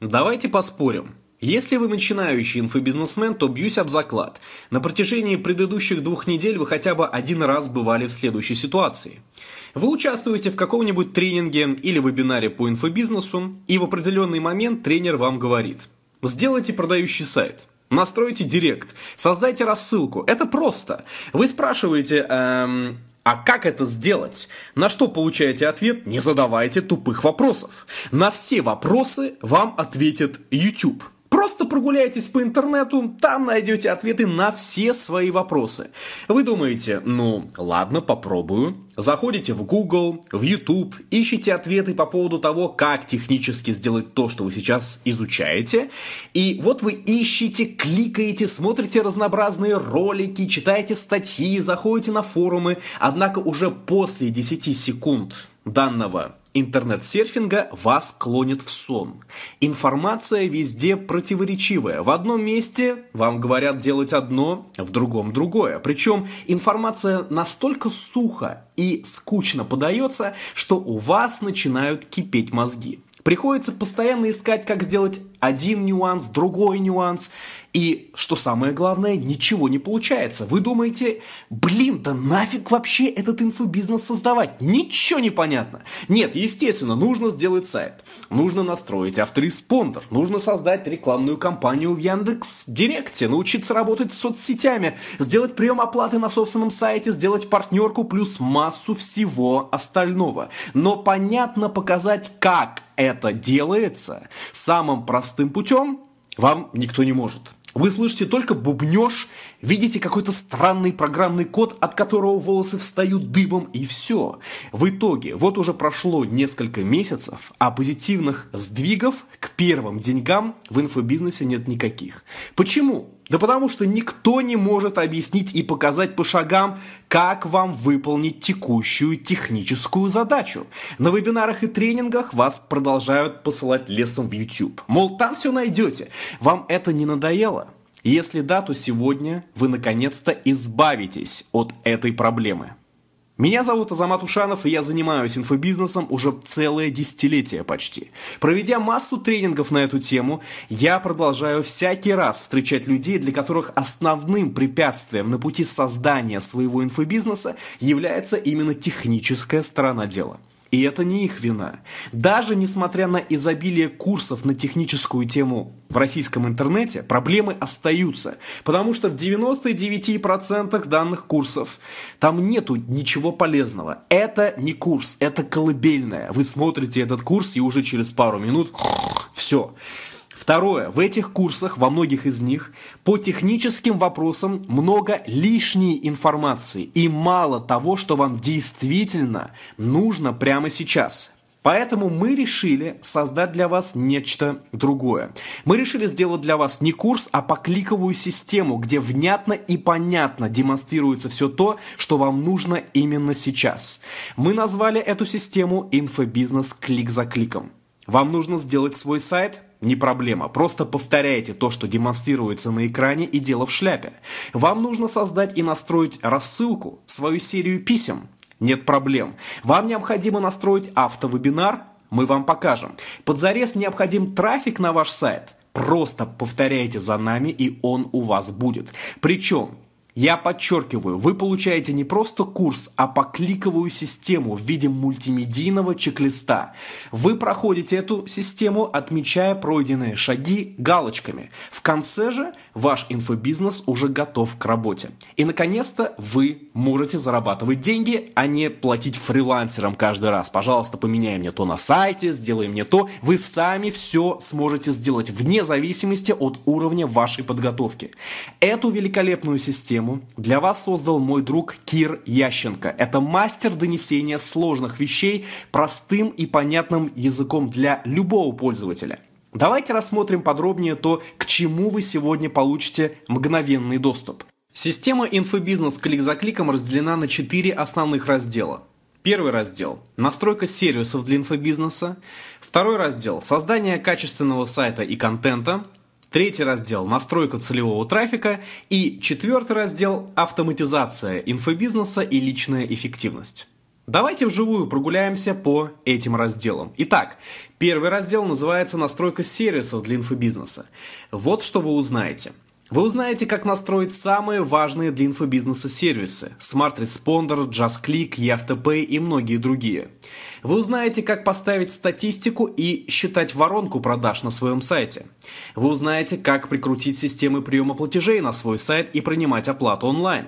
Давайте поспорим. Если вы начинающий инфобизнесмен, то бьюсь об заклад. На протяжении предыдущих двух недель вы хотя бы один раз бывали в следующей ситуации. Вы участвуете в каком-нибудь тренинге или вебинаре по инфобизнесу, и в определенный момент тренер вам говорит «Сделайте продающий сайт». Настройте директ, создайте рассылку. Это просто. Вы спрашиваете, эм, а как это сделать? На что получаете ответ? Не задавайте тупых вопросов. На все вопросы вам ответит YouTube. Просто прогуляйтесь по интернету, там найдете ответы на все свои вопросы. Вы думаете, ну ладно, попробую. Заходите в Google, в YouTube, ищите ответы по поводу того, как технически сделать то, что вы сейчас изучаете. И вот вы ищете, кликаете, смотрите разнообразные ролики, читаете статьи, заходите на форумы. Однако уже после 10 секунд данного интернет-серфинга вас клонит в сон. Информация везде противоречивая. В одном месте вам говорят делать одно, в другом другое. Причем информация настолько сухо и скучно подается, что у вас начинают кипеть мозги. Приходится постоянно искать, как сделать один нюанс, другой нюанс. И, что самое главное, ничего не получается. Вы думаете, блин, да нафиг вообще этот инфобизнес создавать? Ничего не понятно. Нет, естественно, нужно сделать сайт. Нужно настроить автореспондер. Нужно создать рекламную кампанию в Яндекс Директе. Научиться работать с соцсетями. Сделать прием оплаты на собственном сайте. Сделать партнерку плюс массу всего остального. Но понятно показать, как это делается самым простым путем вам никто не может. Вы слышите только бубнеж, видите какой-то странный программный код, от которого волосы встают дыбом, и все. В итоге, вот уже прошло несколько месяцев, а позитивных сдвигов к первым деньгам в инфобизнесе нет никаких. Почему? Да потому что никто не может объяснить и показать по шагам, как вам выполнить текущую техническую задачу. На вебинарах и тренингах вас продолжают посылать лесом в YouTube. Мол, там все найдете. Вам это не надоело? Если да, то сегодня вы наконец-то избавитесь от этой проблемы. Меня зовут Азамат Ушанов, и я занимаюсь инфобизнесом уже целое десятилетие почти. Проведя массу тренингов на эту тему, я продолжаю всякий раз встречать людей, для которых основным препятствием на пути создания своего инфобизнеса является именно техническая сторона дела. И это не их вина. Даже несмотря на изобилие курсов на техническую тему в российском интернете, проблемы остаются. Потому что в 99% данных курсов там нету ничего полезного. Это не курс, это колыбельное. Вы смотрите этот курс и уже через пару минут все. Второе. В этих курсах, во многих из них, по техническим вопросам много лишней информации и мало того, что вам действительно нужно прямо сейчас. Поэтому мы решили создать для вас нечто другое. Мы решили сделать для вас не курс, а покликовую систему, где внятно и понятно демонстрируется все то, что вам нужно именно сейчас. Мы назвали эту систему «Инфобизнес клик за кликом». Вам нужно сделать свой сайт – не проблема. Просто повторяйте то, что демонстрируется на экране и дело в шляпе. Вам нужно создать и настроить рассылку, свою серию писем. Нет проблем. Вам необходимо настроить автовебинар. Мы вам покажем. Под зарез необходим трафик на ваш сайт. Просто повторяйте за нами, и он у вас будет. Причем я подчеркиваю, вы получаете не просто курс, а покликовую систему в виде мультимедийного чек-листа. Вы проходите эту систему, отмечая пройденные шаги галочками. В конце же ваш инфобизнес уже готов к работе. И наконец-то вы можете зарабатывать деньги, а не платить фрилансерам каждый раз. Пожалуйста, поменяй мне то на сайте, сделай мне то. Вы сами все сможете сделать вне зависимости от уровня вашей подготовки. Эту великолепную систему тему для вас создал мой друг Кир Ященко. Это мастер донесения сложных вещей простым и понятным языком для любого пользователя. Давайте рассмотрим подробнее то, к чему вы сегодня получите мгновенный доступ. Система инфобизнес клик за кликом разделена на четыре основных раздела. Первый раздел – настройка сервисов для инфобизнеса. Второй раздел – создание качественного сайта и контента. Третий раздел – настройка целевого трафика. И четвертый раздел – автоматизация инфобизнеса и личная эффективность. Давайте вживую прогуляемся по этим разделам. Итак, первый раздел называется «Настройка сервисов для инфобизнеса». Вот что вы узнаете. Вы узнаете, как настроить самые важные для инфобизнеса сервисы – Smart Responder, JustClick, EFTP и многие другие. Вы узнаете, как поставить статистику и считать воронку продаж на своем сайте. Вы узнаете, как прикрутить системы приема платежей на свой сайт и принимать оплату онлайн.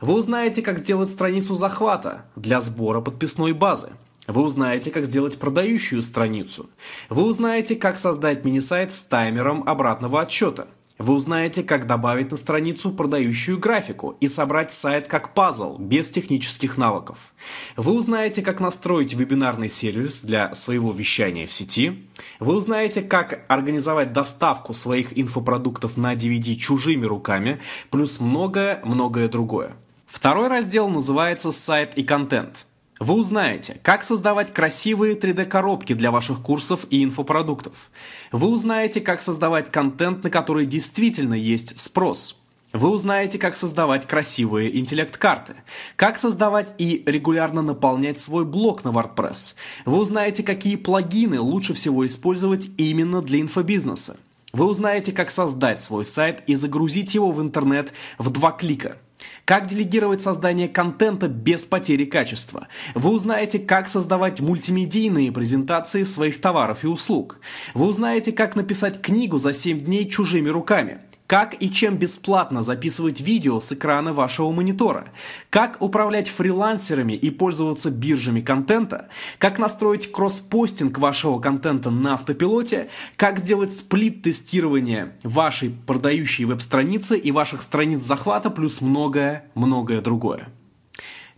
Вы узнаете, как сделать страницу захвата для сбора подписной базы. Вы узнаете, как сделать продающую страницу. Вы узнаете, как создать мини-сайт с таймером обратного отсчета – вы узнаете, как добавить на страницу продающую графику и собрать сайт как пазл, без технических навыков. Вы узнаете, как настроить вебинарный сервис для своего вещания в сети. Вы узнаете, как организовать доставку своих инфопродуктов на DVD чужими руками, плюс многое-многое другое. Второй раздел называется «Сайт и контент». Вы узнаете, как создавать красивые 3D-коробки для ваших курсов и инфопродуктов. Вы узнаете, как создавать контент, на который действительно есть спрос. Вы узнаете, как создавать красивые интеллект-карты, как создавать и регулярно наполнять свой блог на WordPress. Вы узнаете, какие плагины лучше всего использовать именно для инфобизнеса. Вы узнаете, как создать свой сайт и загрузить его в интернет в два клика – как делегировать создание контента без потери качества? Вы узнаете, как создавать мультимедийные презентации своих товаров и услуг. Вы узнаете, как написать книгу за 7 дней чужими руками. Как и чем бесплатно записывать видео с экрана вашего монитора? Как управлять фрилансерами и пользоваться биржами контента? Как настроить кросс-постинг вашего контента на автопилоте? Как сделать сплит-тестирование вашей продающей веб-страницы и ваших страниц захвата, плюс многое-многое другое.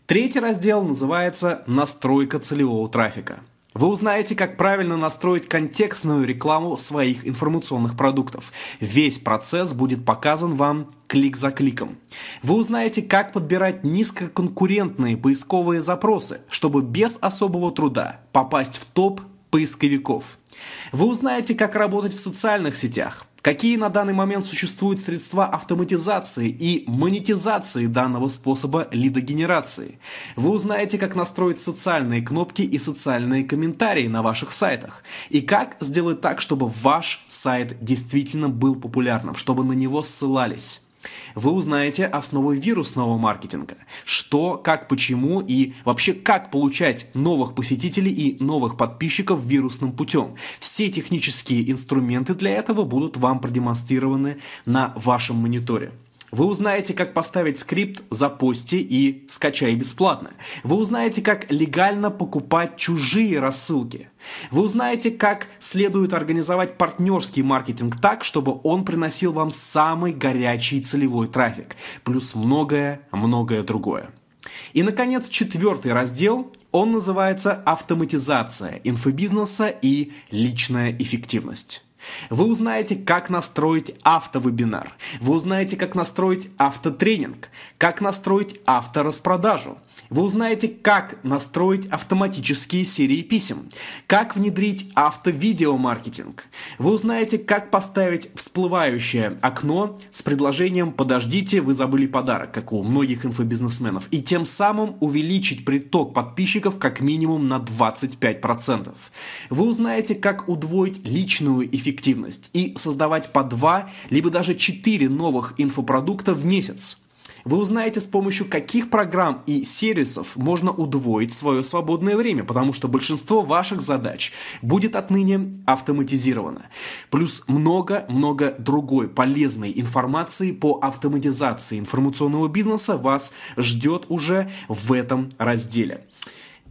Третий раздел называется «Настройка целевого трафика». Вы узнаете, как правильно настроить контекстную рекламу своих информационных продуктов. Весь процесс будет показан вам клик за кликом. Вы узнаете, как подбирать низкоконкурентные поисковые запросы, чтобы без особого труда попасть в топ поисковиков. Вы узнаете, как работать в социальных сетях, Какие на данный момент существуют средства автоматизации и монетизации данного способа лидогенерации? Вы узнаете, как настроить социальные кнопки и социальные комментарии на ваших сайтах. И как сделать так, чтобы ваш сайт действительно был популярным, чтобы на него ссылались. Вы узнаете основы вирусного маркетинга. Что, как, почему и вообще как получать новых посетителей и новых подписчиков вирусным путем. Все технические инструменты для этого будут вам продемонстрированы на вашем мониторе. Вы узнаете, как поставить скрипт «Запусти» и «Скачай бесплатно». Вы узнаете, как легально покупать чужие рассылки. Вы узнаете, как следует организовать партнерский маркетинг так, чтобы он приносил вам самый горячий целевой трафик. Плюс многое-многое другое. И, наконец, четвертый раздел, он называется «Автоматизация инфобизнеса и личная эффективность». Вы узнаете, как настроить автовебинар. Вы узнаете, как настроить автотренинг, как настроить автораспродажу. Вы узнаете, как настроить автоматические серии писем, как внедрить автовидеомаркетинг. Вы узнаете, как поставить всплывающее окно с предложением «Подождите, вы забыли подарок», как у многих инфобизнесменов, и тем самым увеличить приток подписчиков как минимум на 25%. Вы узнаете, как удвоить личную эффективность и создавать по два, либо даже четыре новых инфопродукта в месяц. Вы узнаете, с помощью каких программ и сервисов можно удвоить свое свободное время, потому что большинство ваших задач будет отныне автоматизировано. Плюс много-много другой полезной информации по автоматизации информационного бизнеса вас ждет уже в этом разделе.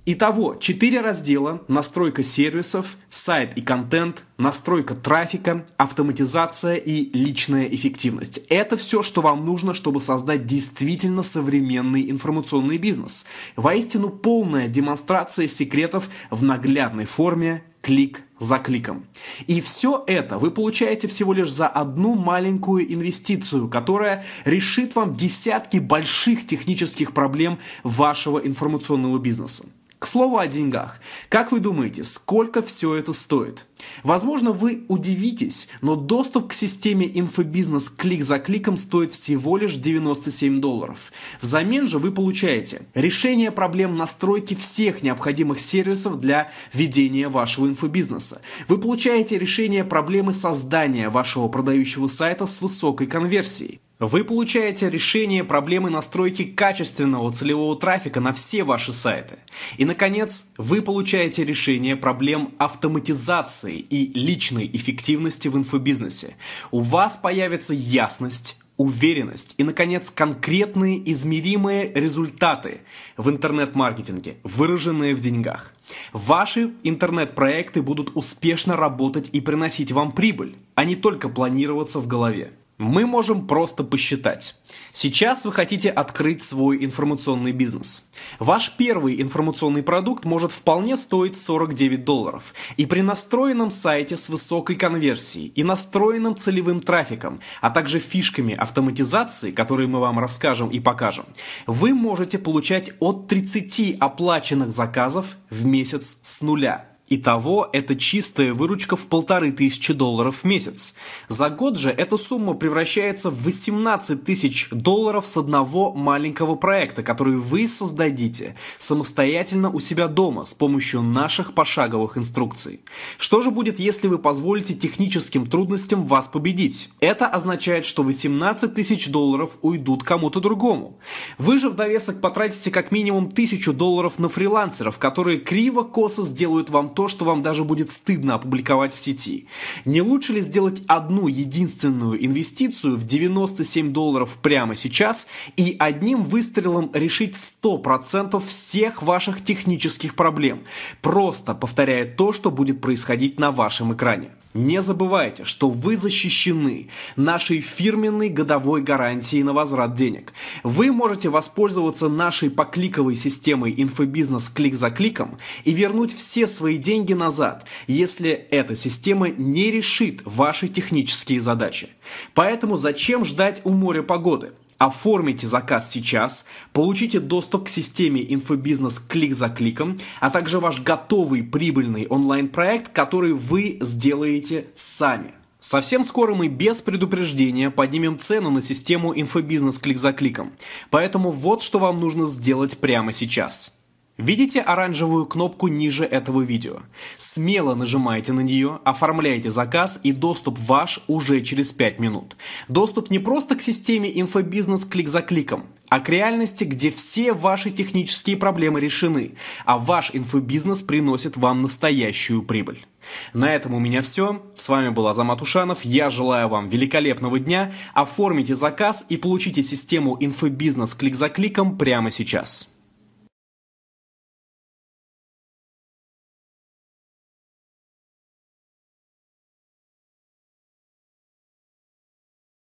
Итого, 4 раздела – настройка сервисов, сайт и контент, настройка трафика, автоматизация и личная эффективность. Это все, что вам нужно, чтобы создать действительно современный информационный бизнес. Воистину полная демонстрация секретов в наглядной форме клик за кликом. И все это вы получаете всего лишь за одну маленькую инвестицию, которая решит вам десятки больших технических проблем вашего информационного бизнеса. К слову о деньгах. Как вы думаете, сколько все это стоит? Возможно, вы удивитесь, но доступ к системе инфобизнес клик за кликом стоит всего лишь 97 долларов. Взамен же вы получаете решение проблем настройки всех необходимых сервисов для ведения вашего инфобизнеса. Вы получаете решение проблемы создания вашего продающего сайта с высокой конверсией. Вы получаете решение проблемы настройки качественного целевого трафика на все ваши сайты. И, наконец, вы получаете решение проблем автоматизации и личной эффективности в инфобизнесе. У вас появится ясность, уверенность и, наконец, конкретные измеримые результаты в интернет-маркетинге, выраженные в деньгах. Ваши интернет-проекты будут успешно работать и приносить вам прибыль, а не только планироваться в голове. Мы можем просто посчитать. Сейчас вы хотите открыть свой информационный бизнес. Ваш первый информационный продукт может вполне стоить 49 долларов. И при настроенном сайте с высокой конверсией и настроенным целевым трафиком, а также фишками автоматизации, которые мы вам расскажем и покажем, вы можете получать от 30 оплаченных заказов в месяц с нуля. Итого это чистая выручка в полторы тысячи долларов в месяц. За год же эта сумма превращается в 18 тысяч долларов с одного маленького проекта, который вы создадите самостоятельно у себя дома с помощью наших пошаговых инструкций. Что же будет, если вы позволите техническим трудностям вас победить? Это означает, что 18 тысяч долларов уйдут кому-то другому. Вы же в довесок потратите как минимум тысячу долларов на фрилансеров, которые криво-косо сделают вам то, то, что вам даже будет стыдно опубликовать в сети. Не лучше ли сделать одну единственную инвестицию в 97 долларов прямо сейчас и одним выстрелом решить 100% всех ваших технических проблем, просто повторяя то, что будет происходить на вашем экране? Не забывайте, что вы защищены нашей фирменной годовой гарантией на возврат денег. Вы можете воспользоваться нашей покликовой системой инфобизнес клик за кликом и вернуть все свои деньги назад, если эта система не решит ваши технические задачи. Поэтому зачем ждать у моря погоды? Оформите заказ сейчас, получите доступ к системе инфобизнес клик за кликом, а также ваш готовый прибыльный онлайн-проект, который вы сделаете сами. Совсем скоро мы без предупреждения поднимем цену на систему инфобизнес клик за кликом. Поэтому вот что вам нужно сделать прямо сейчас. Видите оранжевую кнопку ниже этого видео? Смело нажимайте на нее, оформляйте заказ и доступ ваш уже через 5 минут. Доступ не просто к системе инфобизнес клик за кликом, а к реальности, где все ваши технические проблемы решены, а ваш инфобизнес приносит вам настоящую прибыль. На этом у меня все. С вами был Азамат Ушанов. Я желаю вам великолепного дня. Оформите заказ и получите систему инфобизнес клик за кликом прямо сейчас.